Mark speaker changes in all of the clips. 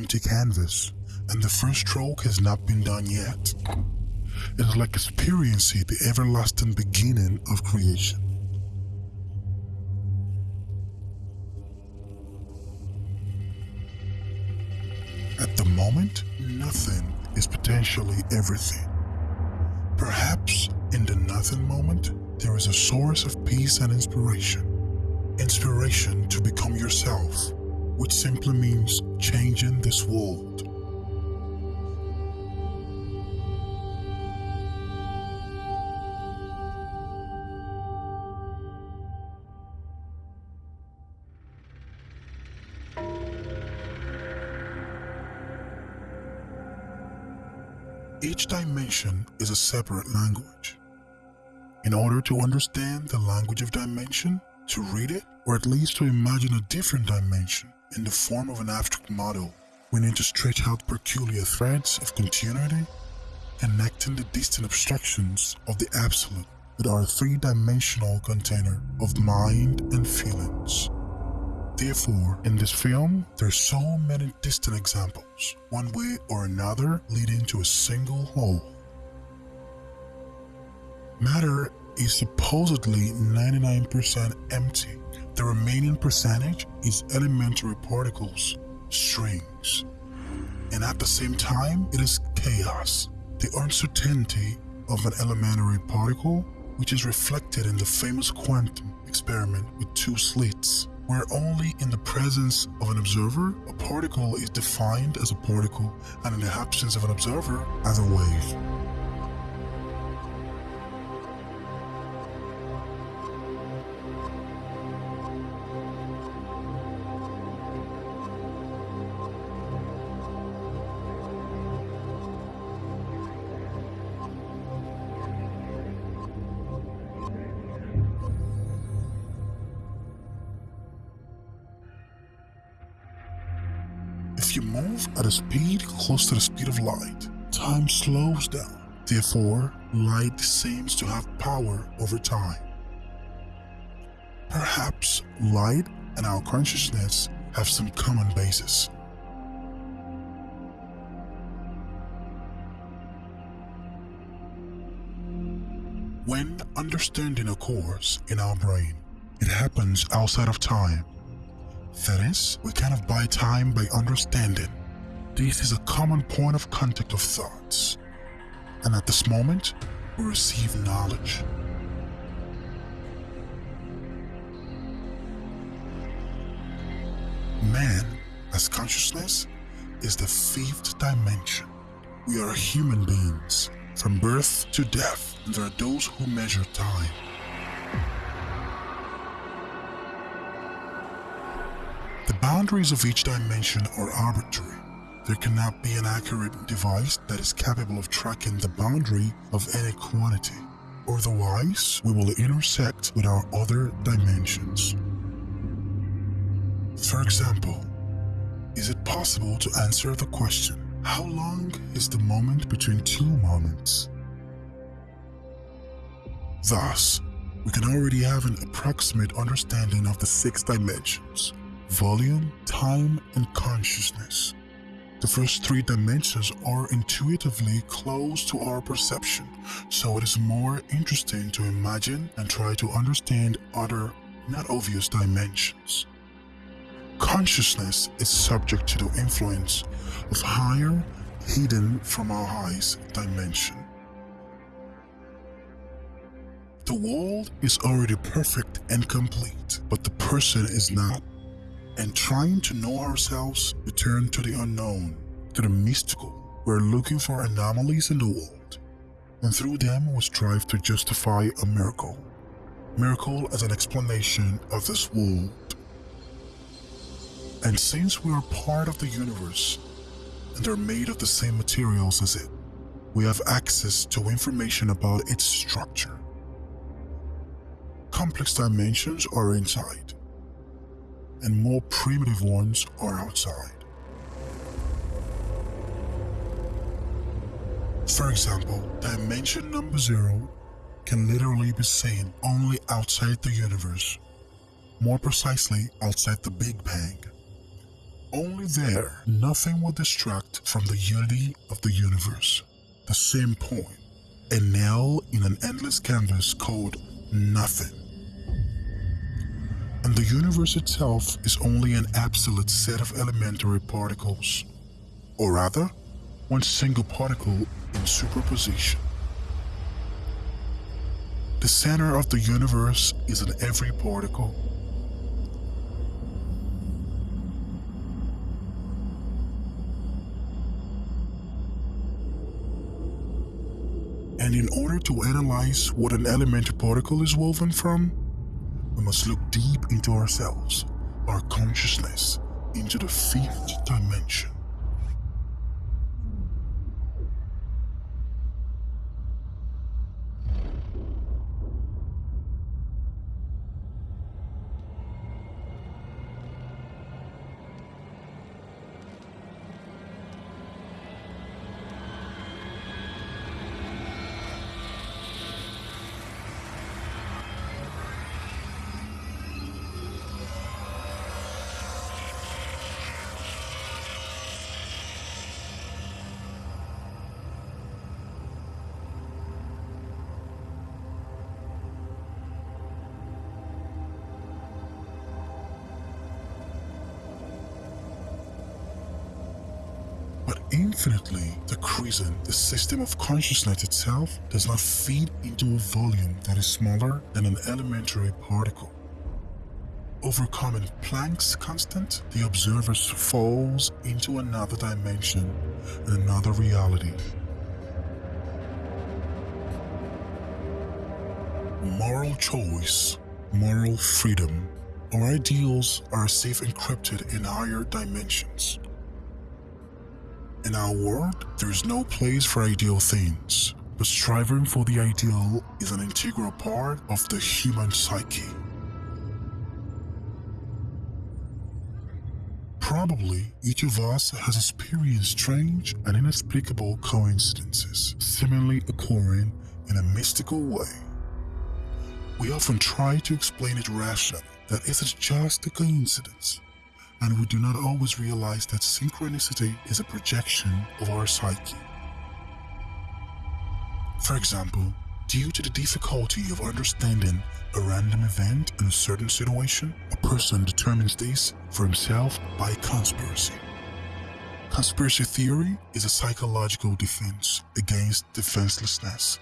Speaker 1: empty canvas and the first stroke has not been done yet. It is like experiencing the everlasting beginning of creation. At the moment, nothing is potentially everything. Perhaps in the nothing moment, there is a source of peace and inspiration. Inspiration to become yourself, which simply means changing this world. Each dimension is a separate language. In order to understand the language of dimension, to read it, or at least to imagine a different dimension in the form of an abstract model, we need to stretch out peculiar threads of continuity, connecting the distant abstractions of the absolute with our three-dimensional container of mind and feelings. Therefore, in this film, there's so many distant examples, one way or another leading to a single whole. Matter is supposedly 99% empty. The remaining percentage is elementary particles, strings. And at the same time, it is chaos, the uncertainty of an elementary particle, which is reflected in the famous quantum experiment with two slits where only in the presence of an observer, a particle is defined as a particle, and in the absence of an observer, as a wave. Move at a speed close to the speed of light, time slows down. Therefore, light seems to have power over time. Perhaps light and our consciousness have some common basis. When understanding occurs in our brain, it happens outside of time that is, we cannot buy time by understanding. This is a common point of contact of thoughts. And at this moment, we receive knowledge. Man, as consciousness, is the fifth dimension. We are human beings, from birth to death, and there are those who measure time. The boundaries of each dimension are arbitrary. There cannot be an accurate device that is capable of tracking the boundary of any quantity. Otherwise, we will intersect with our other dimensions. For example, is it possible to answer the question, how long is the moment between two moments? Thus, we can already have an approximate understanding of the six dimensions volume, time, and consciousness. The first three dimensions are intuitively close to our perception, so it is more interesting to imagine and try to understand other, not obvious dimensions. Consciousness is subject to the influence of higher, hidden from our eyes dimension. The world is already perfect and complete, but the person is not and trying to know ourselves, we turn to the unknown, to the mystical. We're looking for anomalies in the world, and through them we strive to justify a miracle. Miracle as an explanation of this world. And since we are part of the universe, and are made of the same materials as it, we have access to information about its structure. Complex dimensions are inside, and more primitive ones are outside. For example, dimension number zero can literally be seen only outside the universe, more precisely outside the Big Bang. Only there, nothing will distract from the unity of the universe. The same point, a nail in an endless canvas called nothing. And the universe itself is only an absolute set of elementary particles, or rather, one single particle in superposition. The center of the universe is in every particle. And in order to analyze what an elementary particle is woven from, we must look deep into ourselves, our consciousness, into the fifth dimension. The system of consciousness itself does not feed into a volume that is smaller than an elementary particle. Overcoming Planck's constant, the observer falls into another dimension another reality. Moral choice, moral freedom, our ideals are safe encrypted in higher dimensions. In our world, there is no place for ideal things, but striving for the ideal is an integral part of the human psyche. Probably each of us has experienced strange and inexplicable coincidences, seemingly occurring in a mystical way. We often try to explain it rationally, that it is just a coincidence, and we do not always realize that synchronicity is a projection of our psyche. For example, due to the difficulty of understanding a random event in a certain situation, a person determines this for himself by conspiracy. Conspiracy theory is a psychological defense against defenselessness.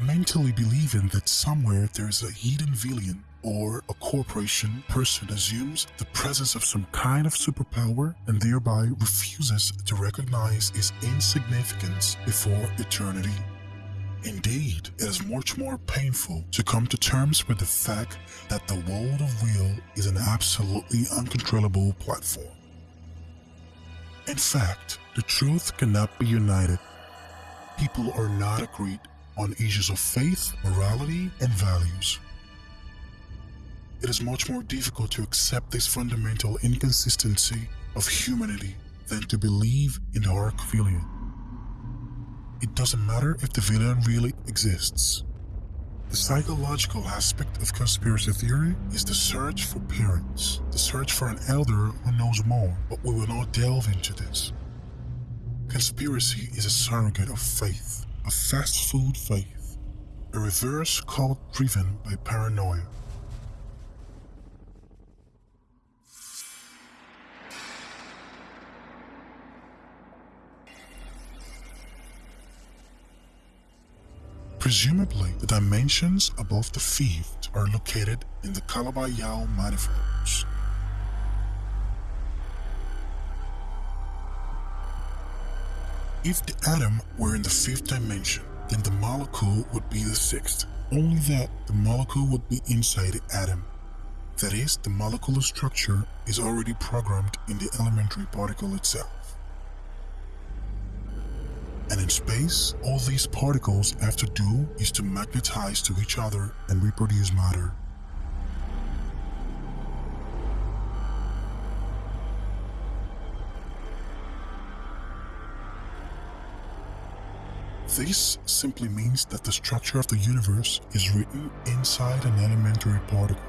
Speaker 1: Mentally believing that somewhere there is a hidden villain or a corporation person assumes the presence of some kind of superpower and thereby refuses to recognize its insignificance before eternity. Indeed, it is much more painful to come to terms with the fact that the world of real is an absolutely uncontrollable platform. In fact, the truth cannot be united. People are not agreed on issues of faith, morality, and values it is much more difficult to accept this fundamental inconsistency of humanity than to believe in the arc villain. It doesn't matter if the villain really exists. The psychological aspect of conspiracy theory is the search for parents, the search for an elder who knows more, but we will not delve into this. Conspiracy is a surrogate of faith, a fast food faith, a reverse cult driven by paranoia. Presumably, the dimensions above the fifth are located in the Calabi-Yau manifolds. If the atom were in the fifth dimension, then the molecule would be the sixth. Only that the molecule would be inside the atom. That is, the molecular structure is already programmed in the elementary particle itself. And in space, all these particles have to do is to magnetize to each other and reproduce matter. This simply means that the structure of the universe is written inside an elementary particle.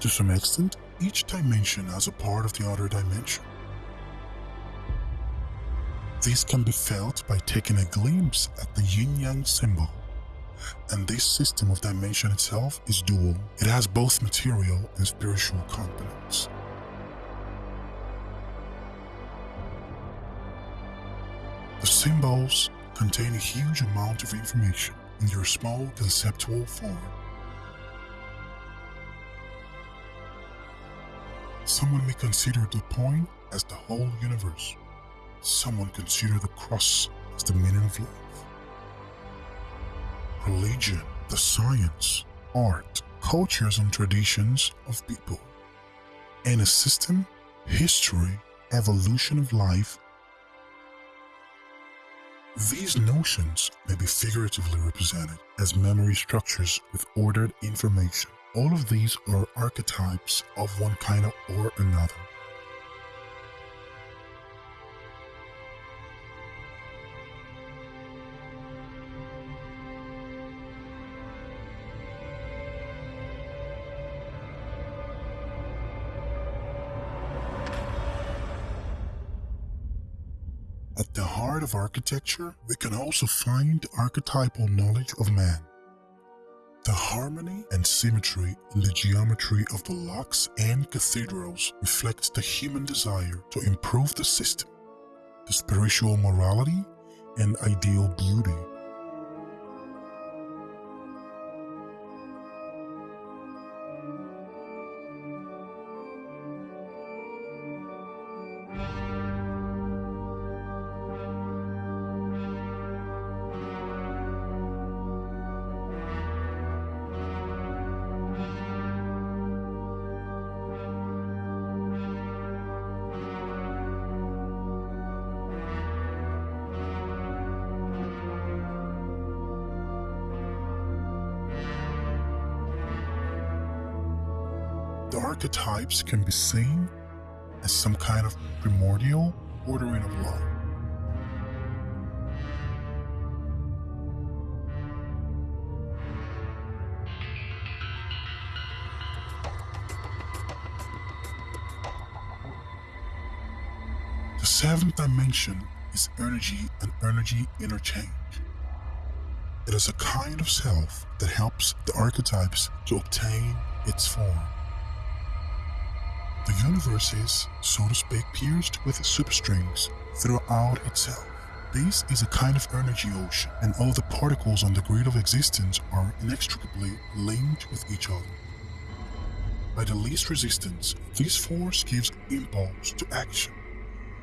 Speaker 1: To some extent, each dimension has a part of the other dimension. This can be felt by taking a glimpse at the yin-yang symbol. And this system of dimension itself is dual. It has both material and spiritual components. The symbols contain a huge amount of information in their small conceptual form. Someone may consider the point as the whole universe. Someone consider the cross as the meaning of life. Religion, the science, art, cultures and traditions of people. And a system, history, evolution of life these notions may be figuratively represented as memory structures with ordered information. All of these are archetypes of one kind or another. The heart of architecture, we can also find archetypal knowledge of man. The harmony and symmetry in the geometry of the locks and cathedrals reflects the human desire to improve the system, the spiritual morality, and ideal beauty can be seen as some kind of primordial ordering of life. The seventh dimension is energy and energy interchange. It is a kind of self that helps the archetypes to obtain its form. The universe is, so to speak, pierced with superstrings throughout itself. This is a kind of energy ocean, and all the particles on the grid of existence are inextricably linked with each other. By the least resistance, this force gives impulse to action,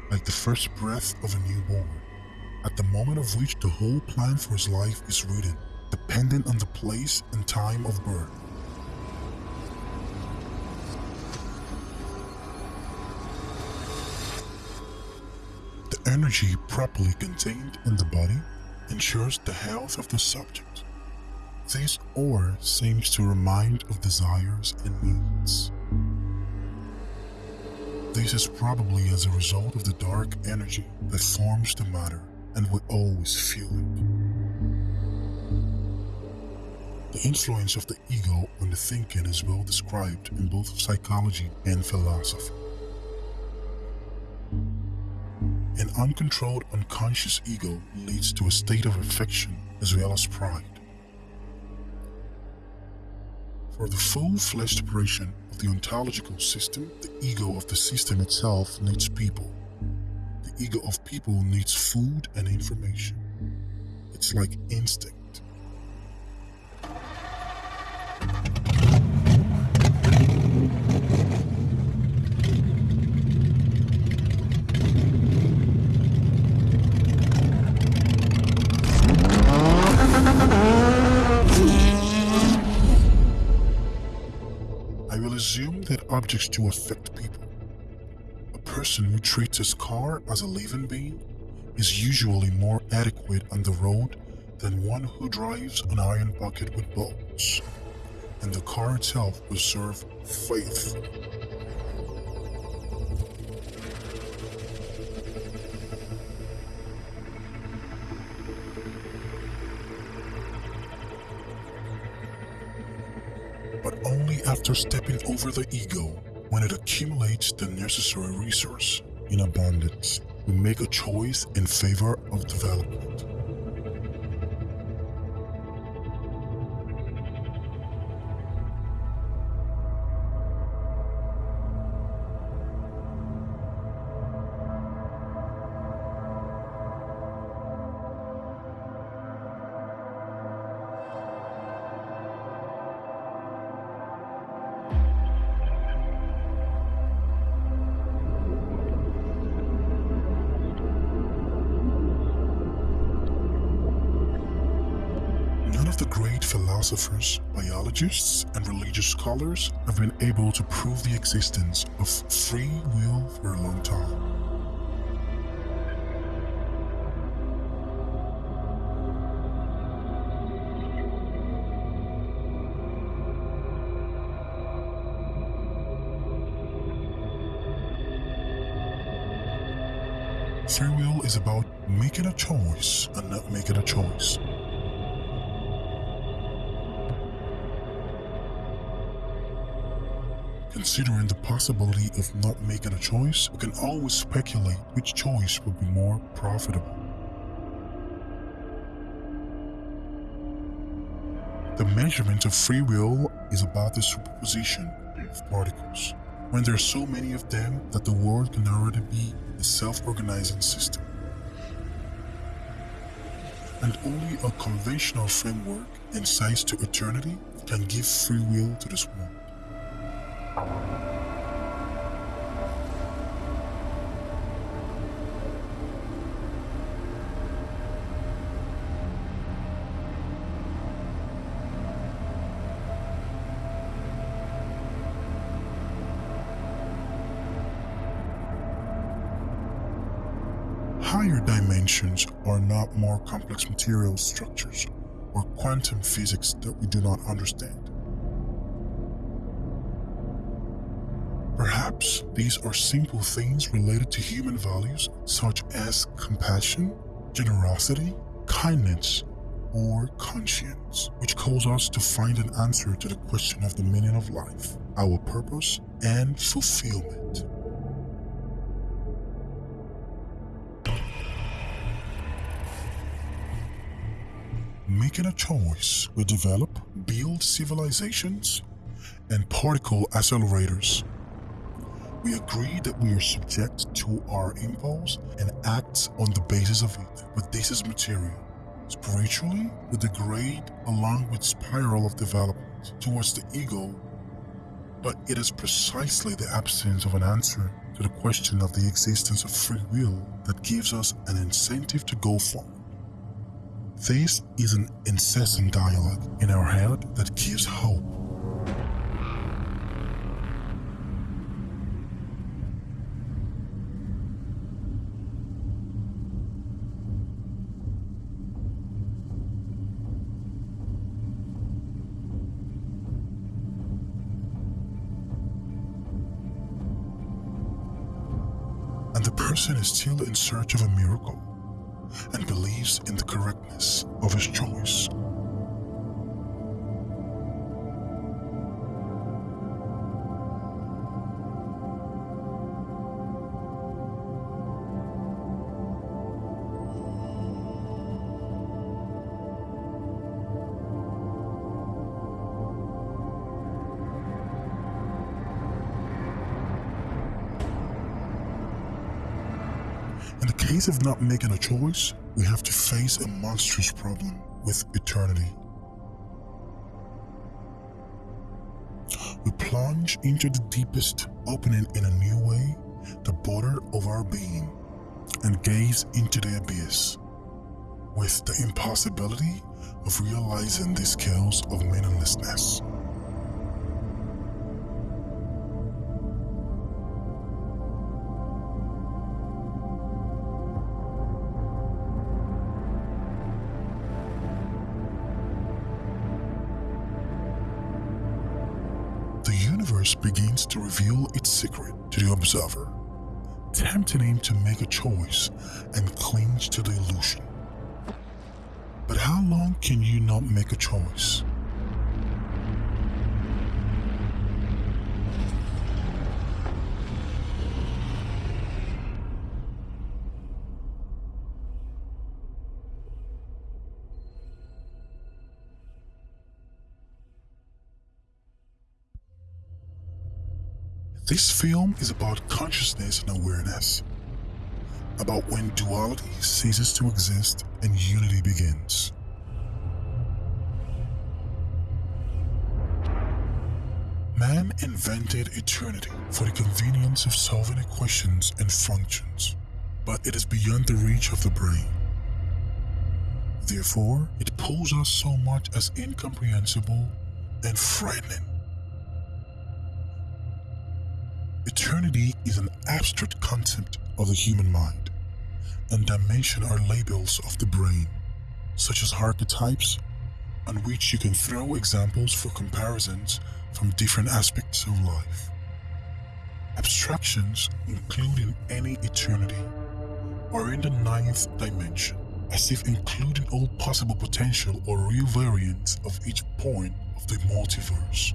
Speaker 1: like the first breath of a newborn, at the moment of which the whole plan for his life is written, dependent on the place and time of birth. Energy properly contained in the body ensures the health of the subject. This ore seems to remind of desires and needs. This is probably as a result of the dark energy that forms the matter and will always feel it. The influence of the ego on the thinking is well described in both psychology and philosophy. An uncontrolled unconscious ego leads to a state of affection as well as pride. For the full-fledged operation of the ontological system, the ego of the system itself needs people. The ego of people needs food and information. It's like instinct. Objects to affect people. A person who treats his car as a living being is usually more adequate on the road than one who drives an iron bucket with bolts, and the car itself will serve faithfully. After stepping over the ego, when it accumulates the necessary resource in abundance, we make a choice in favor of development. Philosophers, biologists, and religious scholars have been able to prove the existence of free will for a long time. Free will is about making a choice and not making a choice. Considering the possibility of not making a choice, we can always speculate which choice would be more profitable. The measurement of free will is about the superposition of particles. When there are so many of them that the world can already be a self-organizing system. And only a conventional framework and size to eternity can give free will to this world. Higher dimensions are not more complex material structures or quantum physics that we do not understand. Perhaps these are simple things related to human values such as compassion, generosity, kindness, or conscience, which cause us to find an answer to the question of the meaning of life, our purpose, and fulfillment. Making a choice will develop, build civilizations, and particle accelerators. We agree that we are subject to our impulse and act on the basis of it, but this is material. Spiritually, we degrade along with spiral of development towards the ego, but it is precisely the absence of an answer to the question of the existence of free will that gives us an incentive to go forward. This is an incessant dialogue in our head that gives hope. And the person is still in search of a miracle and believes in the correctness of his choice. Case of not making a choice, we have to face a monstrous problem with eternity. We plunge into the deepest, opening in a new way the border of our being, and gaze into the abyss, with the impossibility of realizing the scales of meaninglessness. Universe begins to reveal its secret to the observer, tempting him to make a choice and clinch to the illusion. But how long can you not make a choice? This film is about consciousness and awareness, about when duality ceases to exist and unity begins. Man invented eternity for the convenience of solving equations and functions, but it is beyond the reach of the brain. Therefore, it pulls us so much as incomprehensible and frightening. Eternity is an abstract concept of the human mind, and dimension are labels of the brain, such as archetypes, on which you can throw examples for comparisons from different aspects of life. Abstractions, including any eternity, are in the ninth dimension, as if including all possible potential or real variants of each point of the multiverse.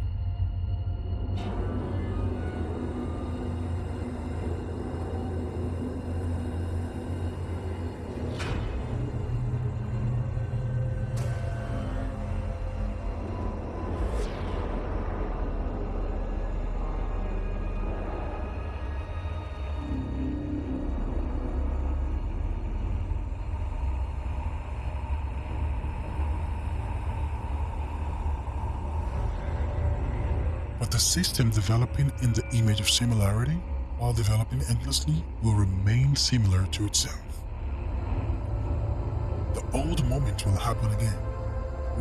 Speaker 1: But the system developing in the image of similarity, while developing endlessly, will remain similar to itself. The old moment will happen again,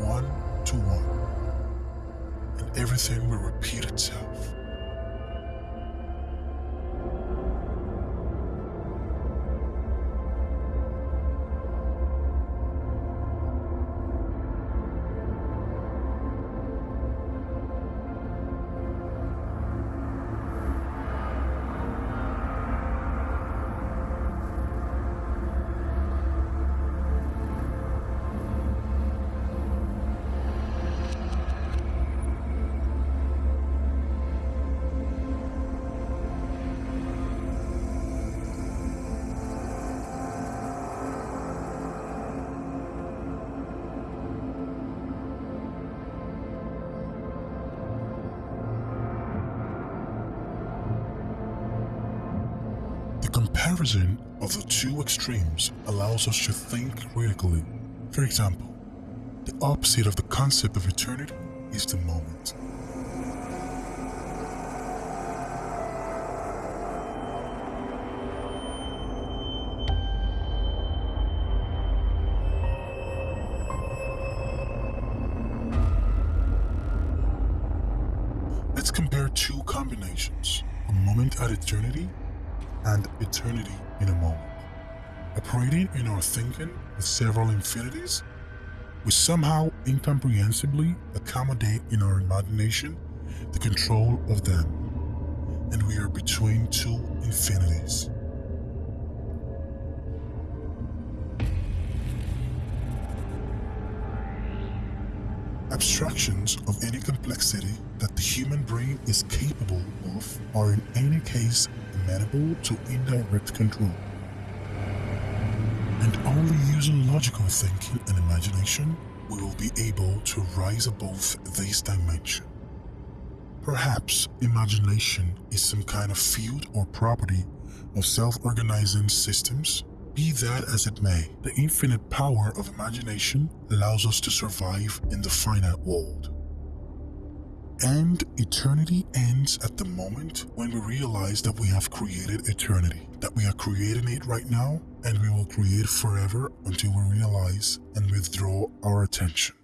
Speaker 1: one to one, and everything will repeat itself. Of the two extremes allows us to think critically. For example, the opposite of the concept of eternity is the moment. Let's compare two combinations a moment at eternity and eternity in a moment. Operating in our thinking with several infinities, we somehow incomprehensibly accommodate in our imagination the control of them, and we are between two infinities. Abstractions of any complexity that the human brain is capable of are in any case amenable to indirect control. And only using logical thinking and imagination we will be able to rise above this dimension. Perhaps imagination is some kind of field or property of self-organizing systems. Be that as it may, the infinite power of imagination allows us to survive in the finite world. And eternity ends at the moment when we realize that we have created eternity, that we are creating it right now, and we will create forever until we realize and withdraw our attention.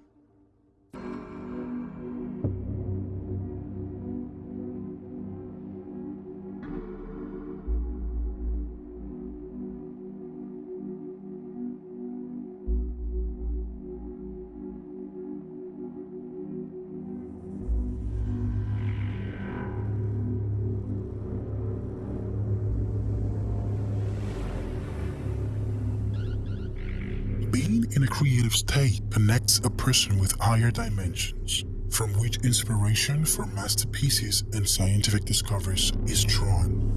Speaker 1: State connects a person with higher dimensions, from which inspiration for masterpieces and scientific discoveries is drawn.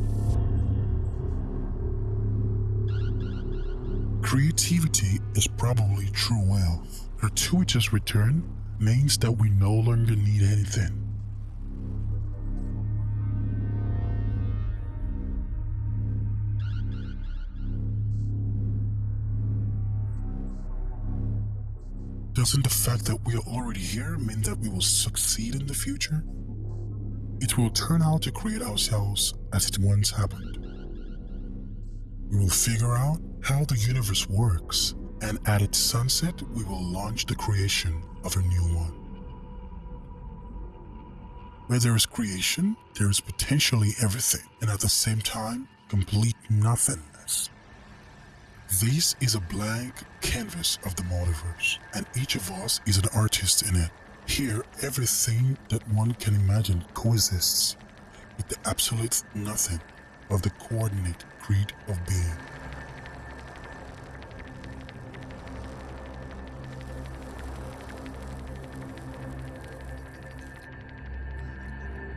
Speaker 1: Creativity is probably true wealth. Gratuitous return means that we no longer need anything. Doesn't the fact that we are already here mean that we will succeed in the future? It will turn out to create ourselves as it once happened. We will figure out how the universe works, and at its sunset, we will launch the creation of a new one. Where there is creation, there is potentially everything, and at the same time, complete nothingness. This is a blank canvas of the multiverse, and each of us is an artist in it. Here, everything that one can imagine coexists with the absolute nothing of the coordinate creed of being.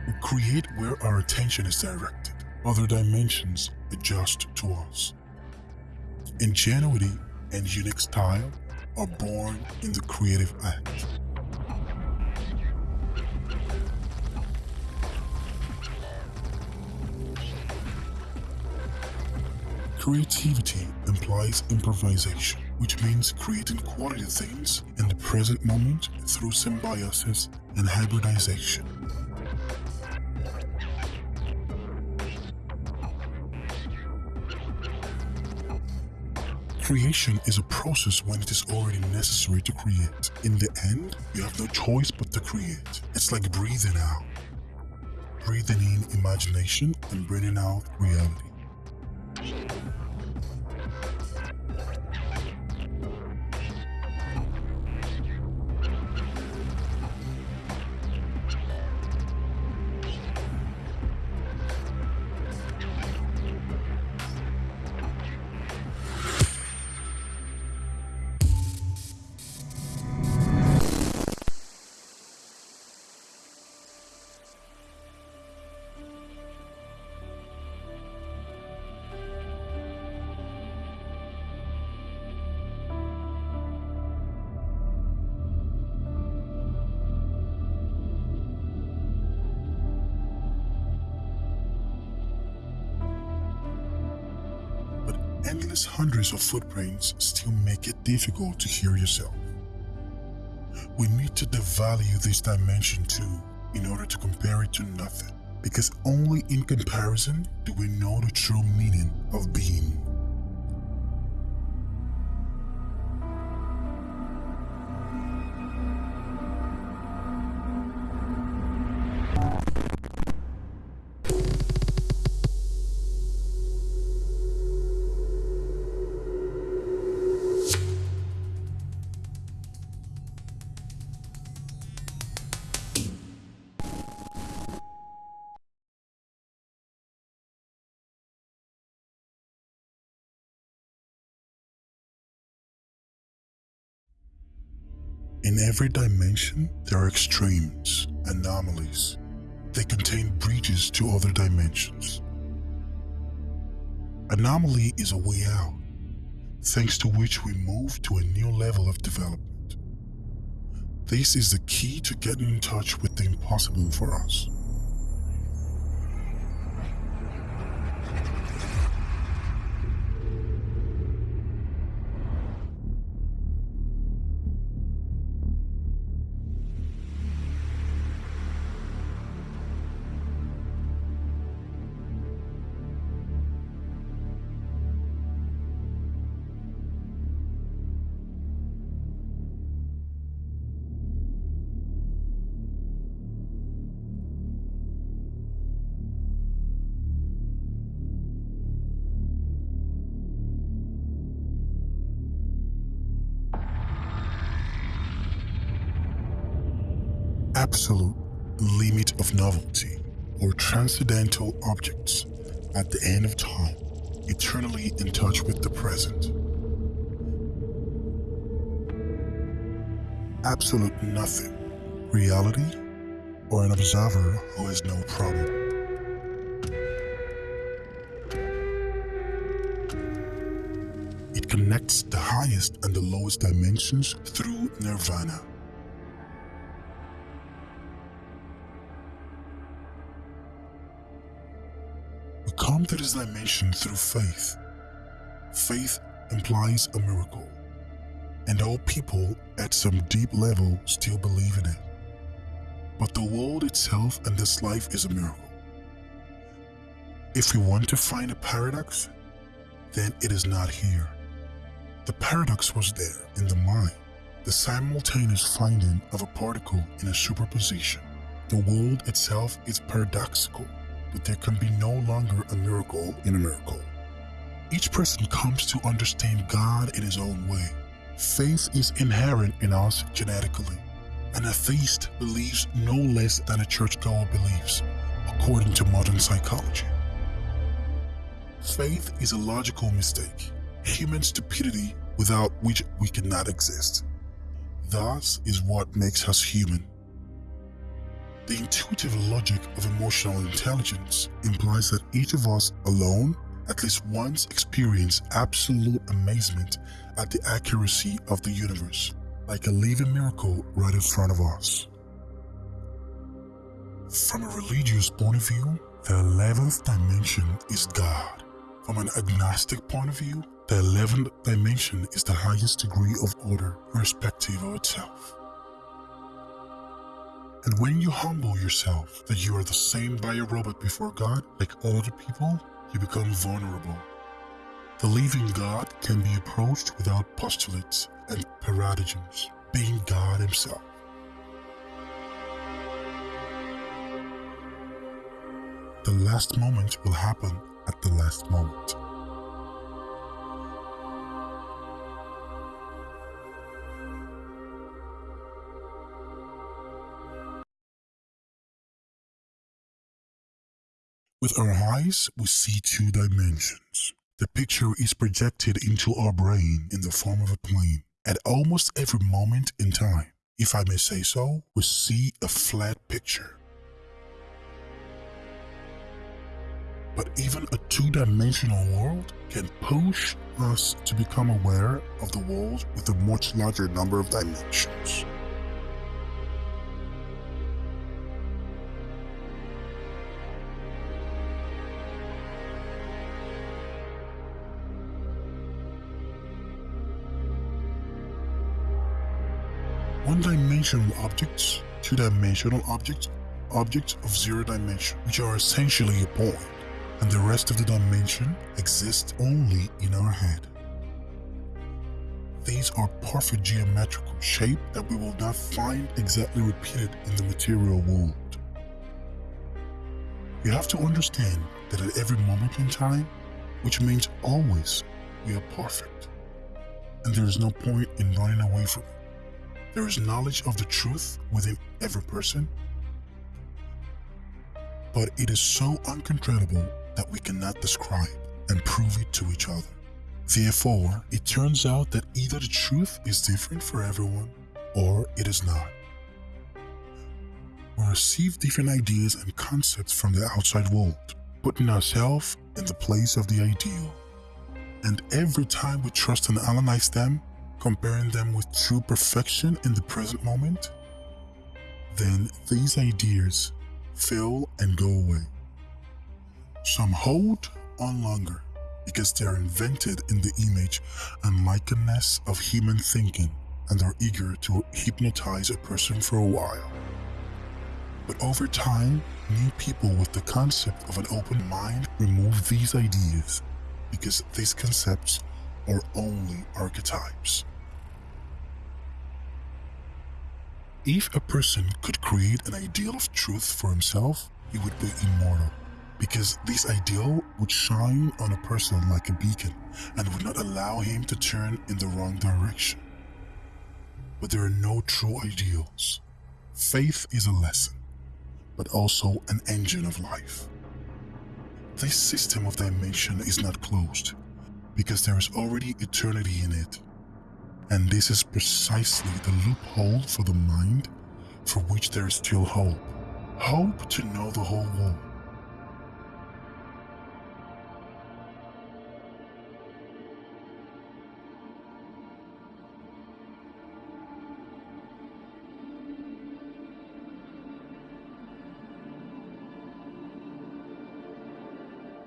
Speaker 1: We create where our attention is directed. Other dimensions adjust to us. Ingenuity and unique style are born in the creative act. Creativity implies improvisation, which means creating quality things in the present moment through symbiosis and hybridization. Creation is a process when it is already necessary to create. In the end, you have no choice but to create. It's like breathing out. Breathing in imagination and breathing out reality. Endless hundreds of footprints still make it difficult to hear yourself. We need to devalue this dimension too in order to compare it to nothing, because only in comparison do we know the true meaning of being. In every dimension, there are extremes, anomalies. They contain bridges to other dimensions. Anomaly is a way out, thanks to which we move to a new level of development. This is the key to getting in touch with the impossible for us. Transcendental objects at the end of time, eternally in touch with the present. Absolute nothing, reality, or an observer who has no problem. It connects the highest and the lowest dimensions through nirvana. Come to this dimension through faith. Faith implies a miracle, and all people at some deep level still believe in it. But the world itself and this life is a miracle. If we want to find a paradox, then it is not here. The paradox was there in the mind, the simultaneous finding of a particle in a superposition. The world itself is paradoxical, but there can be no longer a miracle in a miracle. Each person comes to understand God in his own way. Faith is inherent in us genetically. An atheist believes no less than a churchgoer believes, according to modern psychology. Faith is a logical mistake, human stupidity without which we cannot exist. Thus is what makes us human. The intuitive logic of emotional intelligence implies that each of us alone at least once experience absolute amazement at the accuracy of the universe, like a living miracle right in front of us. From a religious point of view, the 11th dimension is God. From an agnostic point of view, the 11th dimension is the highest degree of order, irrespective of itself. And when you humble yourself that you are the same biorobot before God, like all the people, you become vulnerable. The living God can be approached without postulates and paradigms, being God Himself. The last moment will happen at the last moment. With our eyes, we see two dimensions. The picture is projected into our brain in the form of a plane. At almost every moment in time, if I may say so, we see a flat picture. But even a two-dimensional world can push us to become aware of the world with a much larger number of dimensions. One-dimensional objects, two-dimensional objects, objects of zero dimension, which are essentially a point, and the rest of the dimension exists only in our head. These are perfect geometrical shape that we will not find exactly repeated in the material world. You have to understand that at every moment in time, which means always, we are perfect. And there is no point in running away from it. There is knowledge of the truth within every person, but it is so uncontrollable that we cannot describe and prove it to each other. Therefore, it turns out that either the truth is different for everyone or it is not. We receive different ideas and concepts from the outside world, putting ourselves in the place of the ideal. And every time we trust and analyze them, comparing them with true perfection in the present moment, then these ideas fail and go away. Some hold on longer because they are invented in the image and likeness of human thinking and are eager to hypnotize a person for a while. But over time, new people with the concept of an open mind remove these ideas because these concepts are only archetypes. If a person could create an ideal of truth for himself, he would be immortal. Because this ideal would shine on a person like a beacon and would not allow him to turn in the wrong direction. But there are no true ideals. Faith is a lesson, but also an engine of life. This system of dimension is not closed because there is already eternity in it and this is precisely the loophole for the mind for which there is still hope. Hope to know the whole world.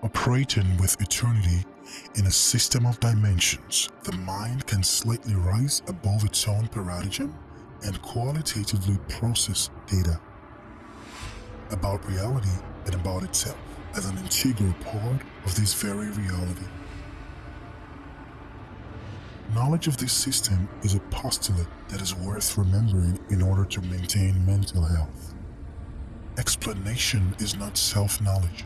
Speaker 1: Operating with eternity In a system of dimensions, the mind can slightly rise above its own paradigm and qualitatively process data about reality and about itself as an integral part of this very reality. Knowledge of this system is a postulate that is worth remembering in order to maintain mental health. Explanation is not self-knowledge.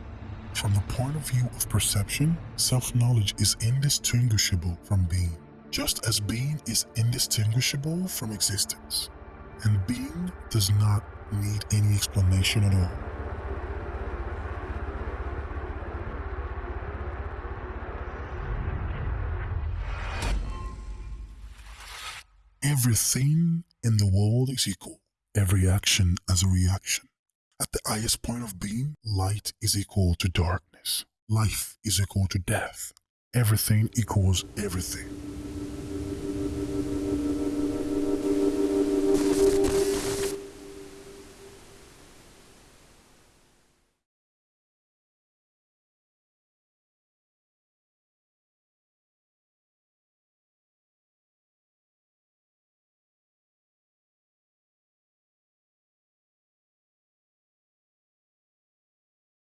Speaker 1: From the point of view of perception, self-knowledge is indistinguishable from being, just as being is indistinguishable from existence. And being does not need any explanation at all. Everything in the world is equal. Every action has a reaction. At the highest point of being, light is equal to darkness. Life is equal to death. Everything equals everything.